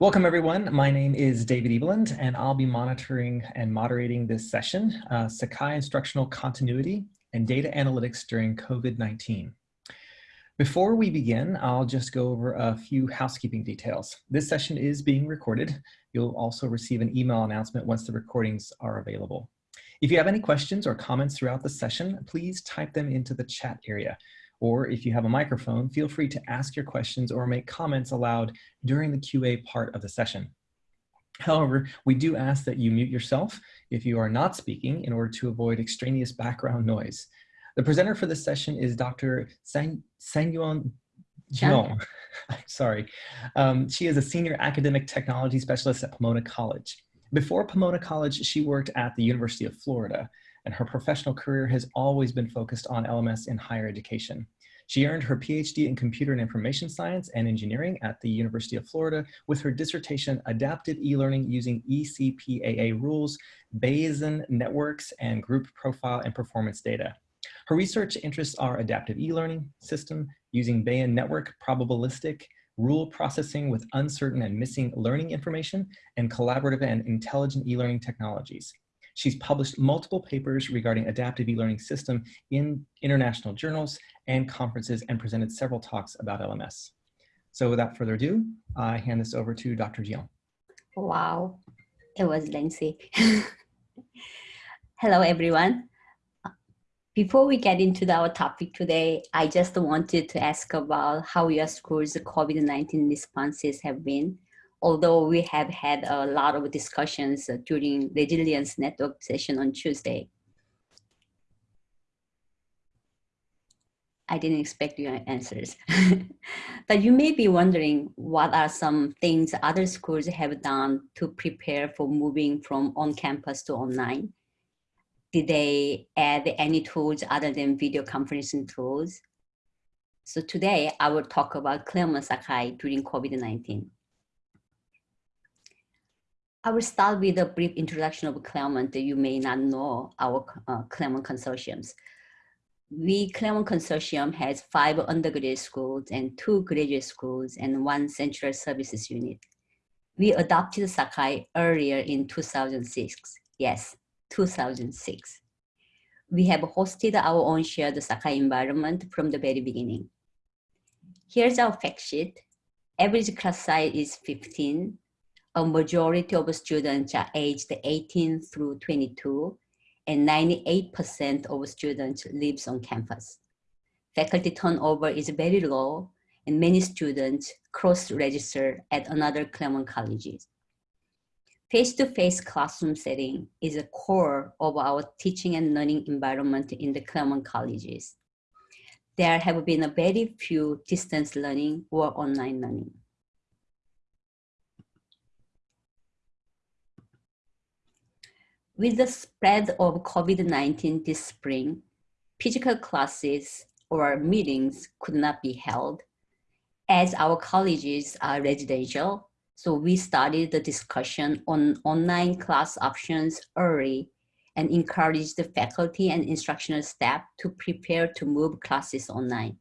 Welcome everyone. My name is David Eveland and I'll be monitoring and moderating this session, uh, Sakai Instructional Continuity and Data Analytics during COVID-19. Before we begin, I'll just go over a few housekeeping details. This session is being recorded. You'll also receive an email announcement once the recordings are available. If you have any questions or comments throughout the session, please type them into the chat area. Or if you have a microphone, feel free to ask your questions or make comments aloud during the QA part of the session. However, we do ask that you mute yourself if you are not speaking in order to avoid extraneous background noise. The presenter for this session is Dr. Sang Sangyuan Jiang. Sorry. Um, she is a senior academic technology specialist at Pomona College. Before Pomona College, she worked at the University of Florida, and her professional career has always been focused on LMS in higher education. She earned her PhD in Computer and Information Science and Engineering at the University of Florida with her dissertation, Adaptive E-Learning using ECPAA rules, Bayesian networks, and group profile and performance data. Her research interests are adaptive e-learning system using Bayesian network probabilistic rule processing with uncertain and missing learning information, and collaborative and intelligent e-learning technologies. She's published multiple papers regarding adaptive e-learning system in international journals and conferences and presented several talks about LMS. So without further ado, I hand this over to Dr. Jiang. Wow, it was lengthy. Hello, everyone. Before we get into our topic today, I just wanted to ask about how your school's COVID-19 responses have been although we have had a lot of discussions uh, during the Resilience Network session on Tuesday. I didn't expect your answers. but you may be wondering what are some things other schools have done to prepare for moving from on-campus to online? Did they add any tools other than video conferencing tools? So today I will talk about Claremont Sakai during COVID-19. I will start with a brief introduction of Claremont that you may not know our uh, Claremont consortiums. We, Claremont Consortium has five undergraduate schools and two graduate schools and one central services unit. We adopted Sakai earlier in 2006. Yes, 2006. We have hosted our own shared Sakai environment from the very beginning. Here's our fact sheet. Average class size is 15 a majority of students are aged 18 through 22, and 98% of students lives on campus. Faculty turnover is very low, and many students cross-register at another Claremont colleges. Face-to-face -face classroom setting is a core of our teaching and learning environment in the Claremont colleges. There have been a very few distance learning or online learning. With the spread of COVID-19 this spring, physical classes or meetings could not be held. As our colleges are residential, so we started the discussion on online class options early and encouraged the faculty and instructional staff to prepare to move classes online.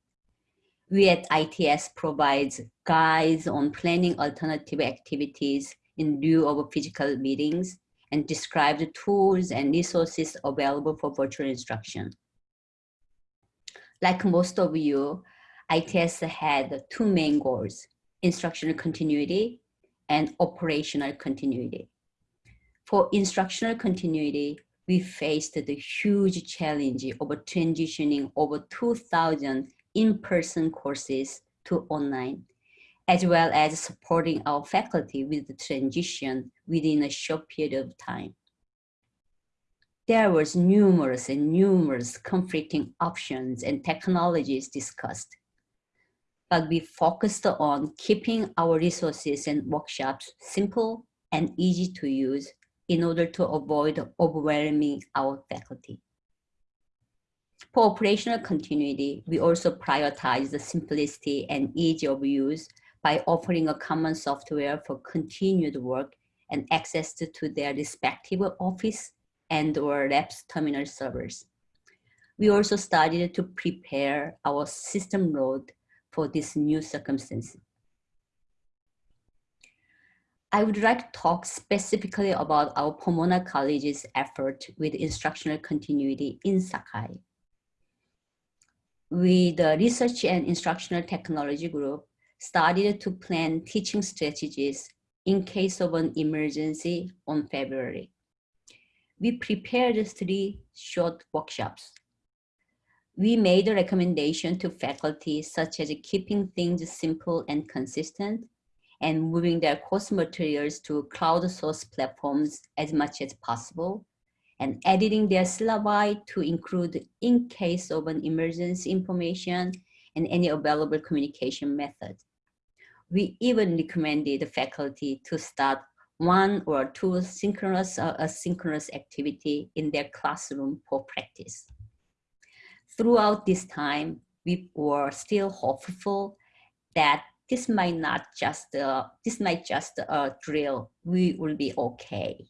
We at ITS provides guides on planning alternative activities in lieu of physical meetings and describe the tools and resources available for virtual instruction. Like most of you, ITS had two main goals, instructional continuity and operational continuity. For instructional continuity, we faced the huge challenge of transitioning over 2,000 in-person courses to online as well as supporting our faculty with the transition within a short period of time. There was numerous and numerous conflicting options and technologies discussed, but we focused on keeping our resources and workshops simple and easy to use in order to avoid overwhelming our faculty. For operational continuity, we also prioritize the simplicity and ease of use by offering a common software for continued work and access to, their respective office and or labs terminal servers. We also started to prepare our system load for this new circumstance. I would like to talk specifically about our Pomona College's effort with instructional continuity in Sakai. With the Research and Instructional Technology Group, started to plan teaching strategies in case of an emergency on February. We prepared three short workshops. We made a recommendation to faculty such as keeping things simple and consistent and moving their course materials to crowdsource platforms as much as possible and editing their syllabi to include in case of an emergency information and any available communication method. We even recommended the faculty to start one or two synchronous or asynchronous activity in their classroom for practice. Throughout this time, we were still hopeful that this might not just, uh, this might just a uh, drill, we will be okay.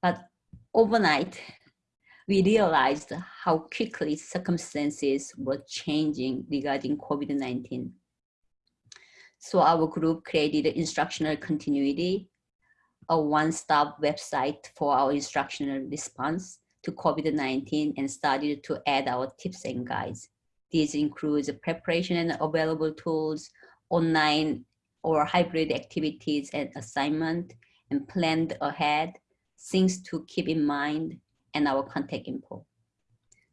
But overnight, we realized how quickly circumstances were changing regarding COVID-19. So our group created instructional continuity, a one-stop website for our instructional response to COVID-19 and started to add our tips and guides. These includes preparation and available tools, online or hybrid activities and assignment, and planned ahead, things to keep in mind, and our contact info.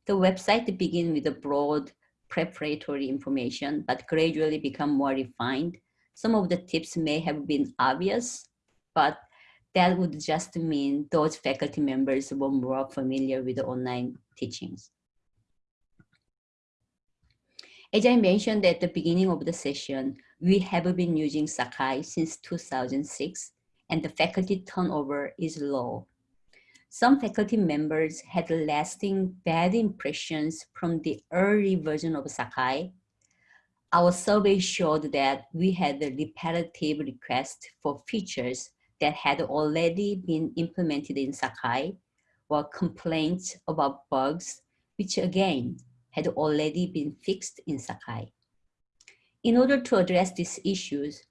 The website begins with a broad preparatory information, but gradually become more refined. Some of the tips may have been obvious, but that would just mean those faculty members were more familiar with the online teachings. As I mentioned at the beginning of the session, we have been using Sakai since 2006 and the faculty turnover is low. Some faculty members had lasting bad impressions from the early version of Sakai. Our survey showed that we had repetitive request for features that had already been implemented in Sakai or complaints about bugs, which again had already been fixed in Sakai. In order to address these issues,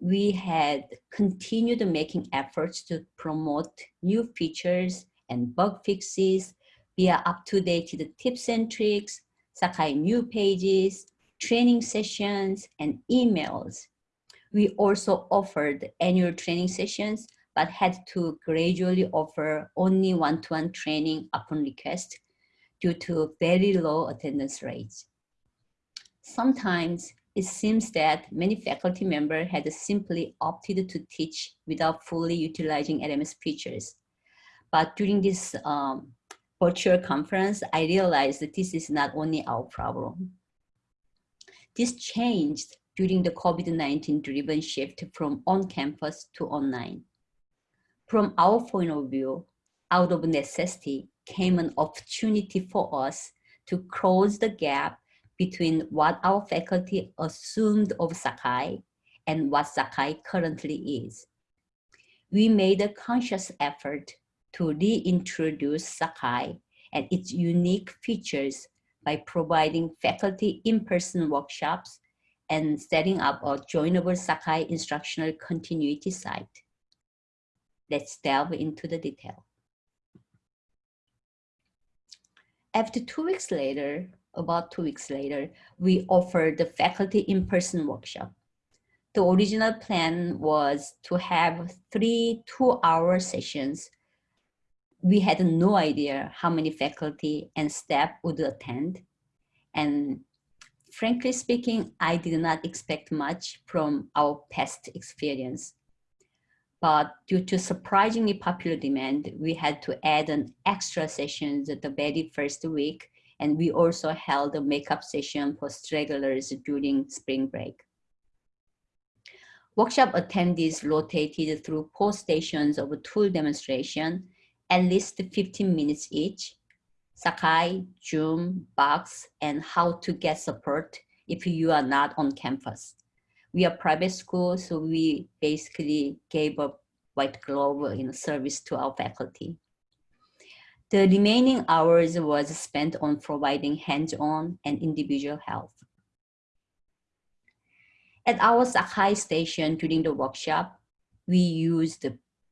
we had continued making efforts to promote new features and bug fixes via up-to-date tips and tricks, Sakai new pages, training sessions, and emails. We also offered annual training sessions, but had to gradually offer only one-to-one -one training upon request due to very low attendance rates. Sometimes it seems that many faculty members had simply opted to teach without fully utilizing LMS features. But during this um, virtual conference, I realized that this is not only our problem. This changed during the COVID-19 driven shift from on-campus to online. From our point of view, out of necessity came an opportunity for us to close the gap between what our faculty assumed of Sakai and what Sakai currently is. We made a conscious effort to reintroduce Sakai and its unique features by providing faculty in-person workshops and setting up a joinable Sakai instructional continuity site. Let's delve into the detail. After two weeks later, about two weeks later, we offered the faculty in-person workshop. The original plan was to have three two-hour sessions. We had no idea how many faculty and staff would attend. And frankly speaking, I did not expect much from our past experience. But due to surprisingly popular demand, we had to add an extra session at the very first week and we also held a makeup session for stragglers during spring break. Workshop attendees rotated through four stations of a tool demonstration, at least 15 minutes each, Sakai, Zoom, Box, and how to get support if you are not on campus. We are private school, so we basically gave a white glove know, service to our faculty. The remaining hours was spent on providing hands-on and individual help. At our Sakai station during the workshop, we used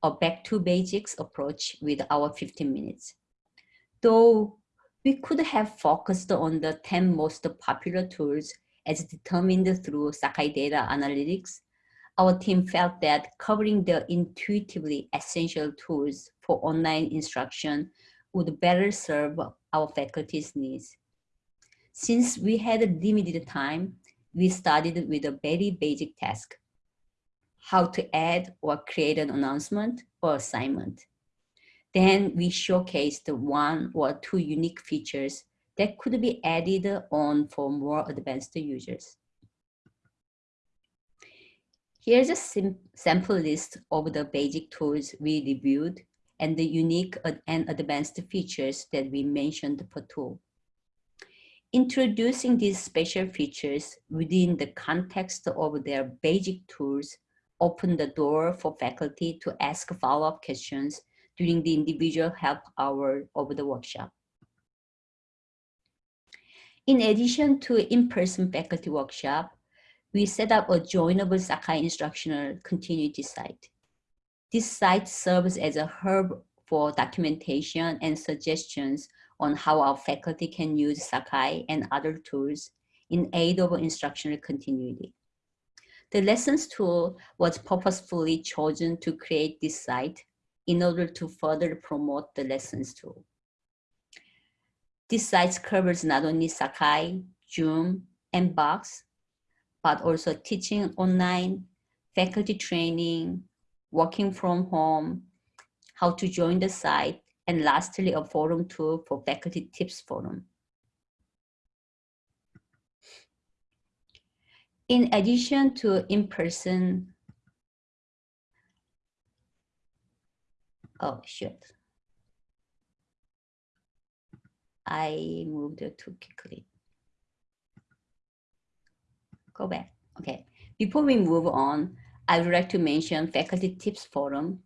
a back to basics approach with our 15 minutes. Though we could have focused on the 10 most popular tools as determined through Sakai data analytics, our team felt that covering the intuitively essential tools for online instruction would better serve our faculty's needs. Since we had a limited time, we started with a very basic task, how to add or create an announcement or assignment. Then we showcased one or two unique features that could be added on for more advanced users. Here's a sample list of the basic tools we reviewed and the unique uh, and advanced features that we mentioned per tool. Introducing these special features within the context of their basic tools opened the door for faculty to ask follow-up questions during the individual help hour of the workshop. In addition to in-person faculty workshop, we set up a joinable Sakai instructional continuity site. This site serves as a hub for documentation and suggestions on how our faculty can use Sakai and other tools in aid of instructional continuity. The lessons tool was purposefully chosen to create this site in order to further promote the lessons tool. This site covers not only Sakai, Zoom, and Box, but also teaching online, faculty training, working from home, how to join the site, and lastly, a forum tool for faculty tips forum. In addition to in-person, oh, shit. I moved too quickly. Go back, okay. Before we move on, I would like to mention Faculty Tips Forum.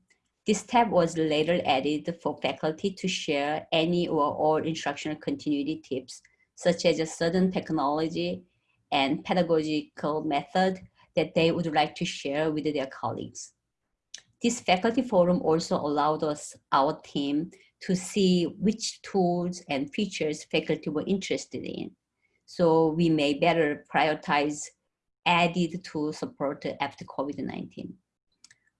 This tab was later added for faculty to share any or all instructional continuity tips, such as a certain technology and pedagogical method that they would like to share with their colleagues. This faculty forum also allowed us, our team, to see which tools and features faculty were interested in. So we may better prioritize added to support after COVID-19.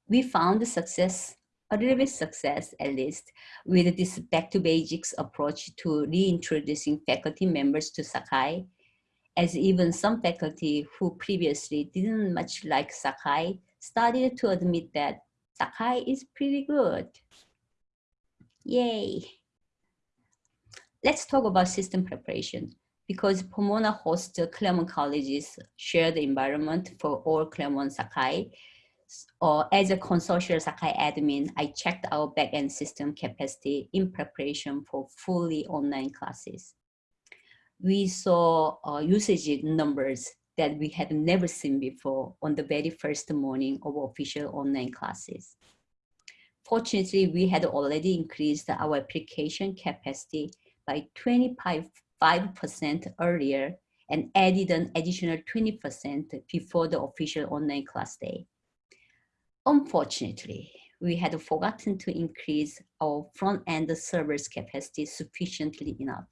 We found the success, a little bit success at least, with this back to basics approach to reintroducing faculty members to Sakai, as even some faculty who previously didn't much like Sakai started to admit that Sakai is pretty good. Yay. Let's talk about system preparation because Pomona hosts Claremont College's shared environment for all Claremont Sakai. Or as a consortial Sakai admin, I checked our backend system capacity in preparation for fully online classes. We saw uh, usage numbers that we had never seen before on the very first morning of official online classes. Fortunately, we had already increased our application capacity by 25 5% earlier and added an additional 20% before the official online class day. Unfortunately, we had forgotten to increase our front-end server's capacity sufficiently enough.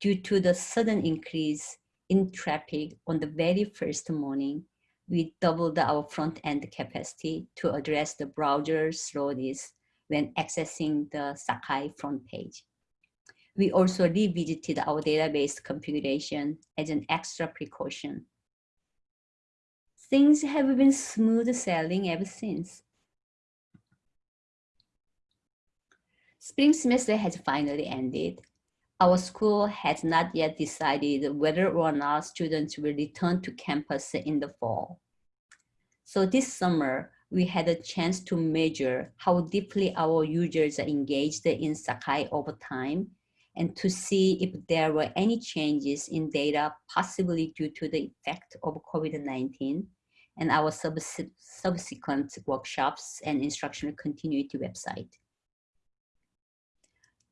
Due to the sudden increase in traffic on the very first morning, we doubled our front-end capacity to address the browser slowness when accessing the Sakai front page. We also revisited our database configuration as an extra precaution. Things have been smooth sailing ever since. Spring semester has finally ended. Our school has not yet decided whether or not students will return to campus in the fall. So this summer, we had a chance to measure how deeply our users are engaged in Sakai over time and to see if there were any changes in data possibly due to the effect of COVID-19 and our subs subsequent workshops and instructional continuity website.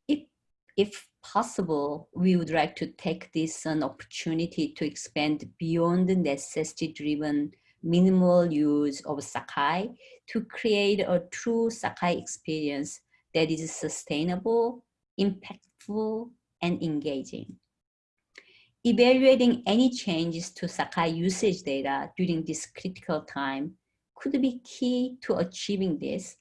If, if possible, we would like to take this an opportunity to expand beyond the necessity-driven minimal use of Sakai to create a true Sakai experience that is sustainable, impactful, and engaging. Evaluating any changes to Sakai usage data during this critical time could be key to achieving this.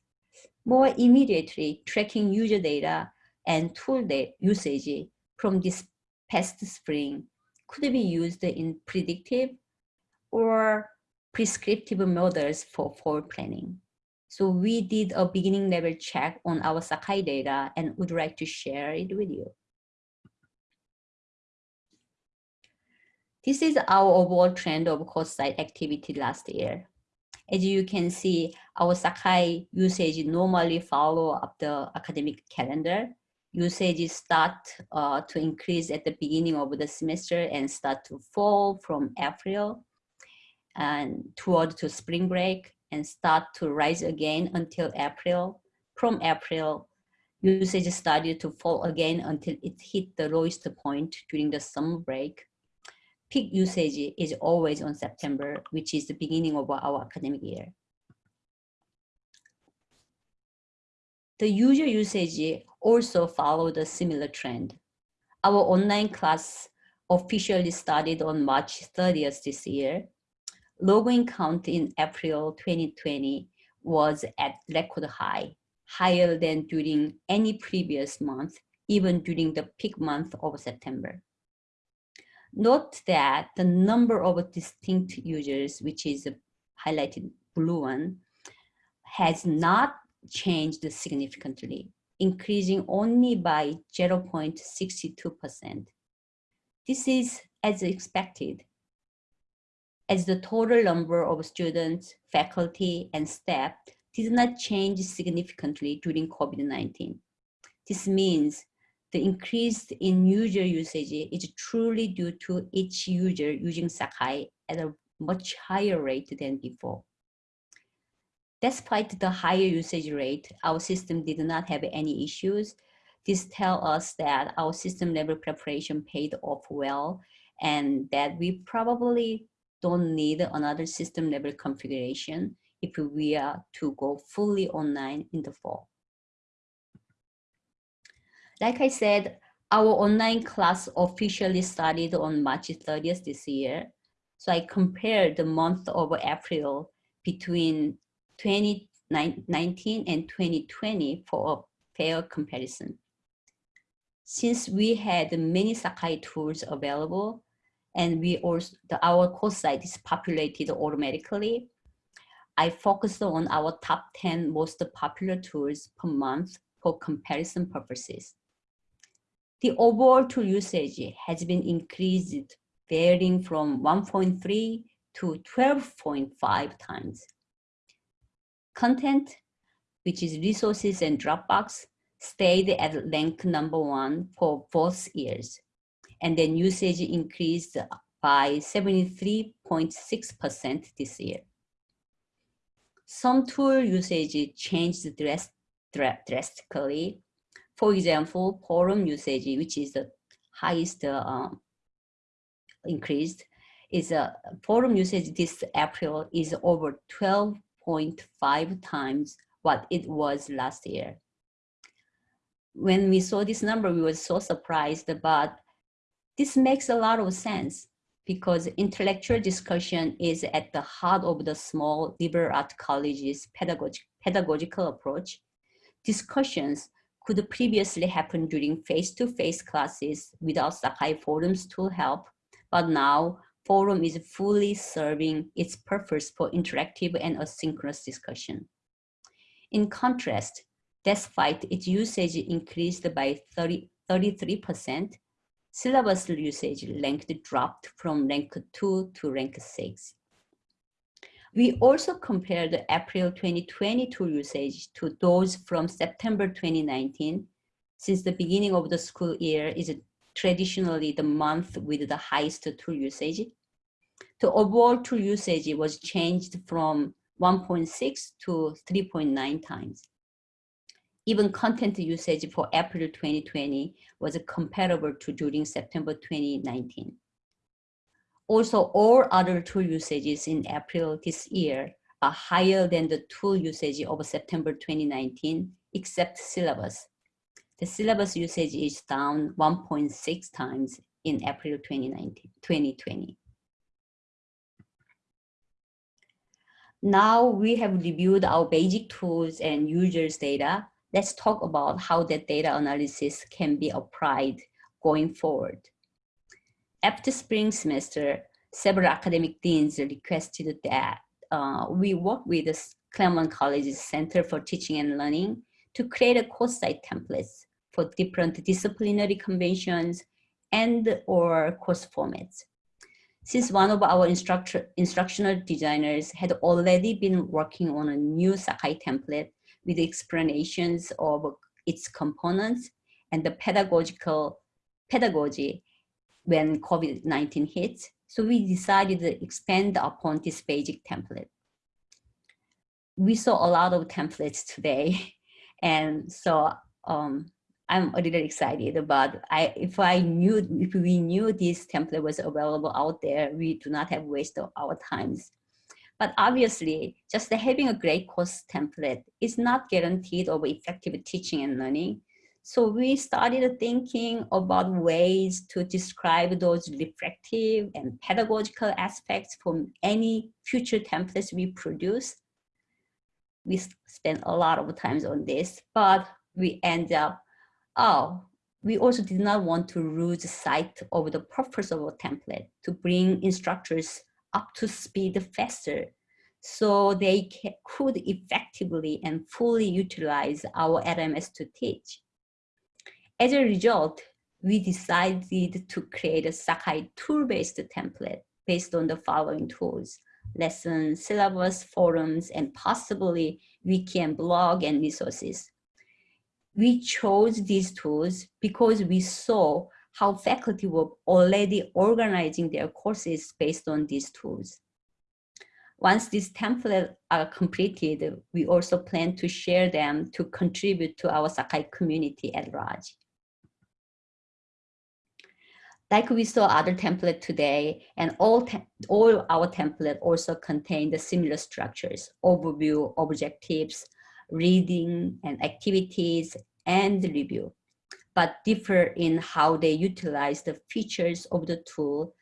More immediately, tracking user data and tool usage from this past spring could be used in predictive or prescriptive models for fall planning. So we did a beginning level check on our Sakai data and would like to share it with you. This is our overall trend of course site activity last year. As you can see, our Sakai usage normally follow up the academic calendar. Usage start uh, to increase at the beginning of the semester and start to fall from April and toward to spring break and start to rise again until April. From April, usage started to fall again until it hit the lowest point during the summer break peak usage is always on September, which is the beginning of our academic year. The user usage also followed a similar trend. Our online class officially started on March 30th this year. Login count in April 2020 was at record high, higher than during any previous month, even during the peak month of September. Note that the number of distinct users, which is highlighted blue one, has not changed significantly, increasing only by 0.62%. This is as expected, as the total number of students, faculty, and staff did not change significantly during COVID-19. This means the increase in user usage is truly due to each user using Sakai at a much higher rate than before. Despite the higher usage rate, our system did not have any issues. This tells us that our system level preparation paid off well and that we probably don't need another system level configuration if we are to go fully online in the fall. Like I said, our online class officially started on March 30th this year. So I compared the month of April between 2019 and 2020 for a fair comparison. Since we had many Sakai tools available and we also, the, our course site is populated automatically, I focused on our top 10 most popular tools per month for comparison purposes. The overall tool usage has been increased varying from 1.3 to 12.5 times. Content, which is resources and Dropbox, stayed at rank number one for both years. And then usage increased by 73.6% this year. Some tool usage changed drastically for example, forum usage, which is the highest uh, increased, is a uh, forum usage this April is over 12.5 times what it was last year. When we saw this number, we were so surprised, but this makes a lot of sense because intellectual discussion is at the heart of the small liberal arts college's pedagogic, pedagogical approach. Discussions could previously happen during face-to-face -face classes without Sakai Forum's tool help, but now Forum is fully serving its purpose for interactive and asynchronous discussion. In contrast, despite its usage increased by 30, 33%, syllabus usage rank dropped from rank 2 to rank 6. We also compared the April 2020 tool usage to those from September 2019, since the beginning of the school year is traditionally the month with the highest tool usage. The overall tool usage was changed from 1.6 to 3.9 times. Even content usage for April 2020 was comparable to during September 2019. Also, all other tool usages in April this year are higher than the tool usage of September 2019, except syllabus. The syllabus usage is down 1.6 times in April 2020. Now we have reviewed our basic tools and users data. Let's talk about how that data analysis can be applied going forward. After spring semester, several academic deans requested that uh, we work with the Claremont College's Center for Teaching and Learning to create a course site templates for different disciplinary conventions and or course formats. Since one of our instructor, instructional designers had already been working on a new Sakai template with explanations of its components and the pedagogical pedagogy when COVID-19 hits, so we decided to expand upon this basic template. We saw a lot of templates today. And so um, I'm a little excited about I if I knew if we knew this template was available out there, we do not have waste of our times. But obviously, just having a great course template is not guaranteed of effective teaching and learning. So we started thinking about ways to describe those reflective and pedagogical aspects from any future templates we produce. We spent a lot of times on this, but we end up, oh, we also did not want to lose sight of the purpose of a template to bring instructors up to speed faster so they could effectively and fully utilize our LMS to teach. As a result, we decided to create a Sakai tool-based template based on the following tools, lessons, syllabus, forums, and possibly wiki and blog and resources. We chose these tools because we saw how faculty were already organizing their courses based on these tools. Once these templates are completed, we also plan to share them to contribute to our Sakai community at large. Like we saw other template today, and all, all our template also contain the similar structures, overview, objectives, reading and activities, and review, but differ in how they utilize the features of the tool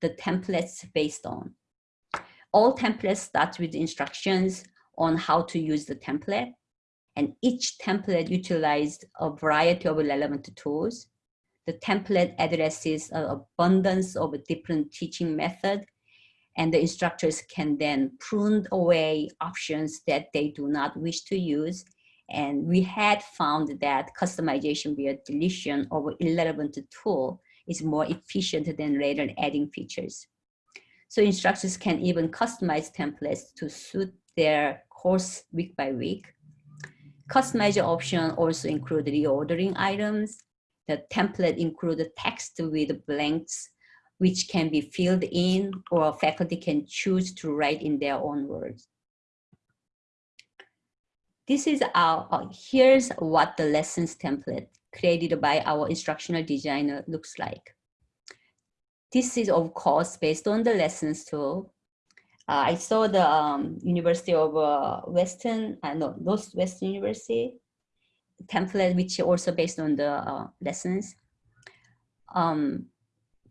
the templates based on. All templates start with instructions on how to use the template, and each template utilized a variety of relevant tools the template addresses an abundance of different teaching method and the instructors can then prune away options that they do not wish to use. And we had found that customization via deletion of irrelevant tool is more efficient than later adding features. So instructors can even customize templates to suit their course week by week. Customizer option also include reordering items, the template includes text with blanks, which can be filled in or faculty can choose to write in their own words. This is our, uh, here's what the lessons template created by our instructional designer looks like. This is of course based on the lessons tool. Uh, I saw the um, University of uh, Western, uh, no, Northwestern University template, which also based on the uh, lessons. Um,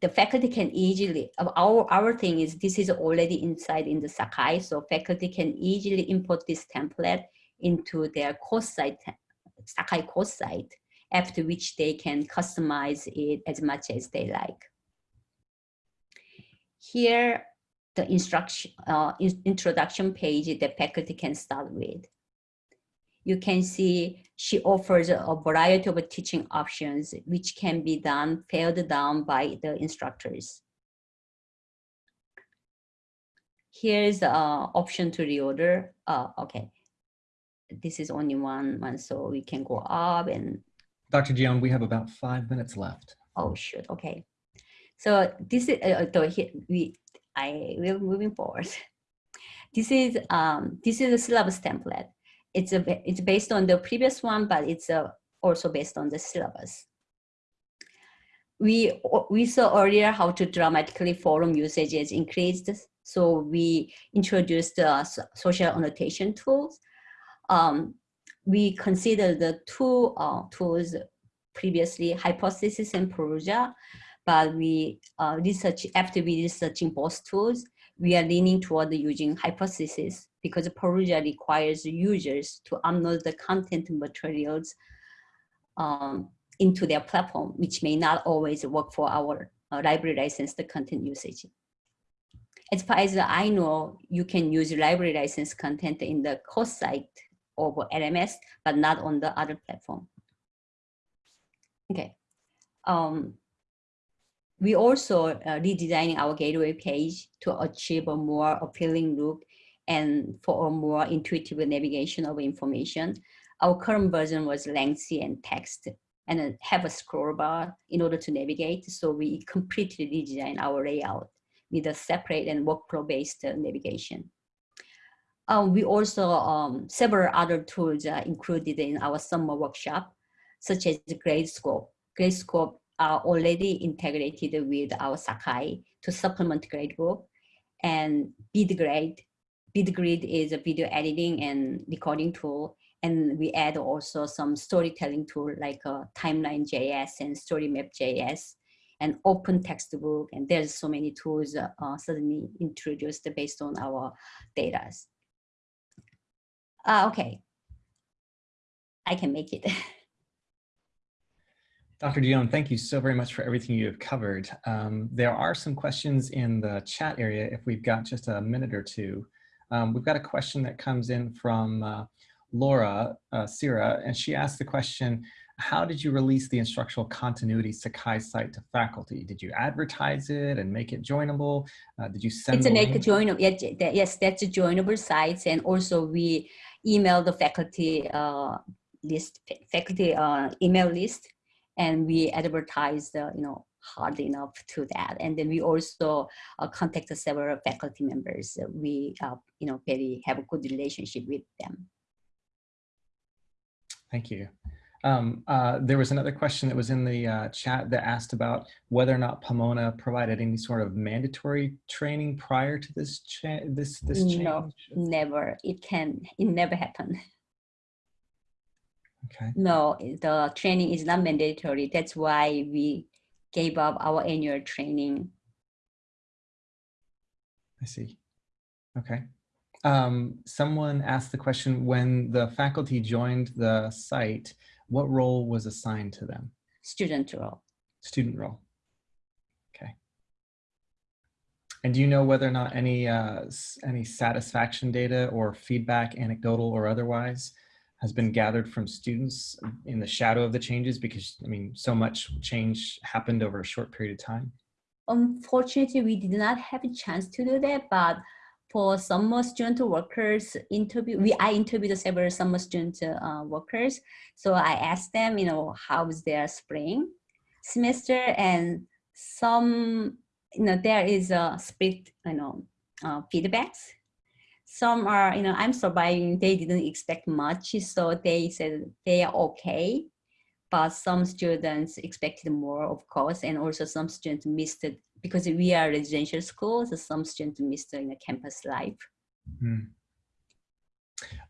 the faculty can easily, our, our thing is this is already inside in the Sakai, so faculty can easily import this template into their course site, Sakai course site, after which they can customize it as much as they like. Here, the instruction, uh, introduction page that faculty can start with you can see she offers a variety of teaching options which can be done, pared down by the instructors. Here's the uh, option to reorder. Uh, okay, this is only one one, so we can go up and. Dr. Gion, we have about five minutes left. Oh shoot, okay. So this is, uh, so here we, I will moving forward. This is, um, this is a syllabus template it's a it's based on the previous one, but it's uh, also based on the syllabus. We we saw earlier how to dramatically forum usage has increased, so we introduced uh, social annotation tools. Um, we consider the two uh, tools previously, hypothesis and Perusall, but we uh, research after we researching both tools, we are leaning toward using hypothesis because Perusall requires users to upload the content materials um, into their platform, which may not always work for our uh, library licensed content usage. As far as I know, you can use library licensed content in the course site of LMS, but not on the other platform. Okay. Um, we also uh, redesigning our gateway page to achieve a more appealing look and for a more intuitive navigation of information. Our current version was lengthy and text and have a scroll bar in order to navigate. So we completely redesigned our layout with a separate and workflow-based uh, navigation. Um, we also, um, several other tools are included in our summer workshop, such as Gradescope. Gradescope are already integrated with our Sakai to supplement gradebook and VidGrid. VidGrid is a video editing and recording tool. And we add also some storytelling tool like uh, Timeline.js and StoryMap.js and open textbook. And there's so many tools uh, uh, suddenly introduced based on our data. Uh, okay, I can make it. Dr. Dion, thank you so very much for everything you have covered. Um, there are some questions in the chat area if we've got just a minute or two. Um, we've got a question that comes in from uh, Laura uh, Sira, and she asked the question, how did you release the instructional continuity Sakai site to faculty? Did you advertise it and make it joinable? Uh, did you send It's a make joinable, yes, that's a joinable site. And also we email the faculty uh, list, faculty uh, email list and we advertised, uh, you know, hard enough to that. And then we also contacted several faculty members. We, you know, very have a good relationship with them. Thank you. Um, uh, there was another question that was in the uh, chat that asked about whether or not Pomona provided any sort of mandatory training prior to this this this change. No, never. It can. It never happened. Okay. No, the training is not mandatory. That's why we gave up our annual training. I see. Okay. Um, someone asked the question, when the faculty joined the site, what role was assigned to them? Student role. Student role. Okay. And do you know whether or not any uh, any satisfaction data or feedback, anecdotal or otherwise, has been gathered from students in the shadow of the changes? Because, I mean, so much change happened over a short period of time. Unfortunately, we did not have a chance to do that, but for summer student workers interview, we I interviewed several summer student uh, workers. So I asked them, you know, how's their spring semester, and some, you know, there is a split, you know, uh, feedbacks some are, you know, I'm surviving, they didn't expect much, so they said they are okay. But some students expected more, of course, and also some students missed because we are residential school, so some students missed in the campus life. Hmm.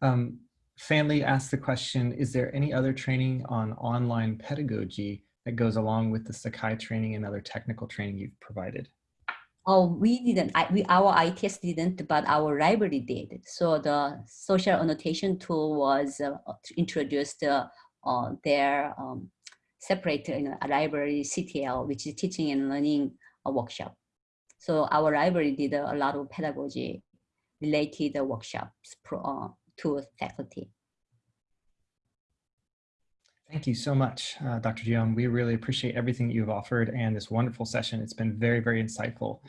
Um, Fanley asked the question, is there any other training on online pedagogy that goes along with the Sakai training and other technical training you've provided? Oh, we didn't, I, we, our ITS didn't, but our library did. So the social annotation tool was uh, introduced uh, on their um, separate you know, library CTL, which is teaching and learning a workshop. So our library did a lot of pedagogy related workshops pro, uh, to faculty. Thank you so much, uh, Dr. Jian. We really appreciate everything you've offered and this wonderful session. It's been very, very insightful.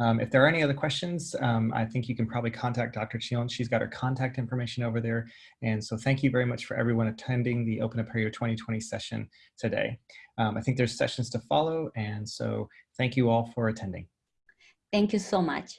Um, if there are any other questions, um, I think you can probably contact Dr. Chion. She's got her contact information over there. And so thank you very much for everyone attending the Open Up Apereo 2020 session today. Um, I think there's sessions to follow. And so thank you all for attending. Thank you so much.